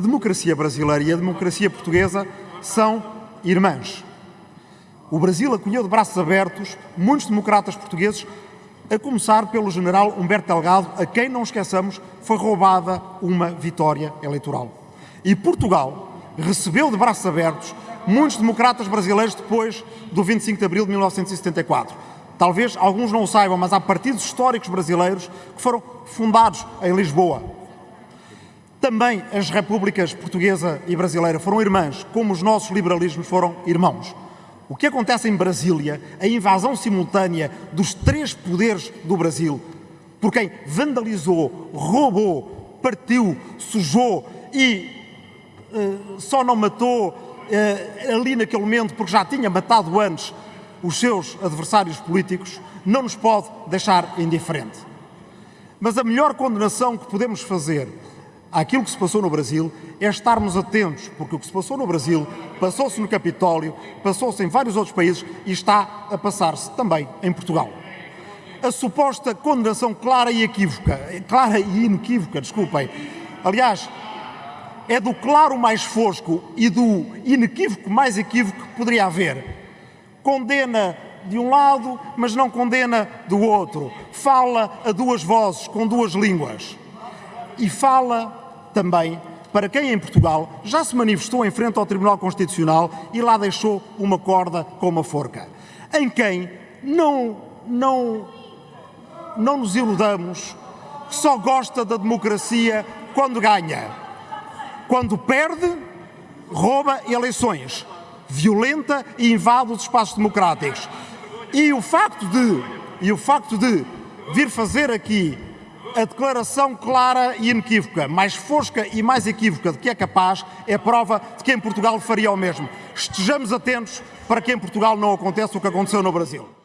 a democracia brasileira e a democracia portuguesa são irmãs. O Brasil acolheu de braços abertos muitos democratas portugueses, a começar pelo general Humberto Delgado, a quem, não esqueçamos, foi roubada uma vitória eleitoral. E Portugal recebeu de braços abertos muitos democratas brasileiros depois do 25 de abril de 1974. Talvez alguns não o saibam, mas há partidos históricos brasileiros que foram fundados em Lisboa. Também as repúblicas portuguesa e brasileira foram irmãs, como os nossos liberalismos foram irmãos. O que acontece em Brasília, a invasão simultânea dos três poderes do Brasil, por quem vandalizou, roubou, partiu, sujou e uh, só não matou uh, ali naquele momento porque já tinha matado antes os seus adversários políticos, não nos pode deixar indiferente. Mas a melhor condenação que podemos fazer àquilo que se passou no Brasil é estarmos atentos, porque o que se passou no Brasil passou-se no Capitólio, passou-se em vários outros países e está a passar-se também em Portugal. A suposta condenação clara e equívoca, clara e inequívoca, desculpem, aliás, é do claro mais fosco e do inequívoco mais equívoco que poderia haver. Condena de um lado, mas não condena do outro. Fala a duas vozes, com duas línguas. E fala também para quem em Portugal já se manifestou em frente ao Tribunal Constitucional e lá deixou uma corda com uma forca. Em quem não, não, não nos iludamos, só gosta da democracia quando ganha. Quando perde, rouba eleições, violenta e invade os espaços democráticos. E o facto de, e o facto de vir fazer aqui a declaração clara e inequívoca, mais fosca e mais equívoca de que é capaz, é prova de que em Portugal faria o mesmo. Estejamos atentos para que em Portugal não aconteça o que aconteceu no Brasil.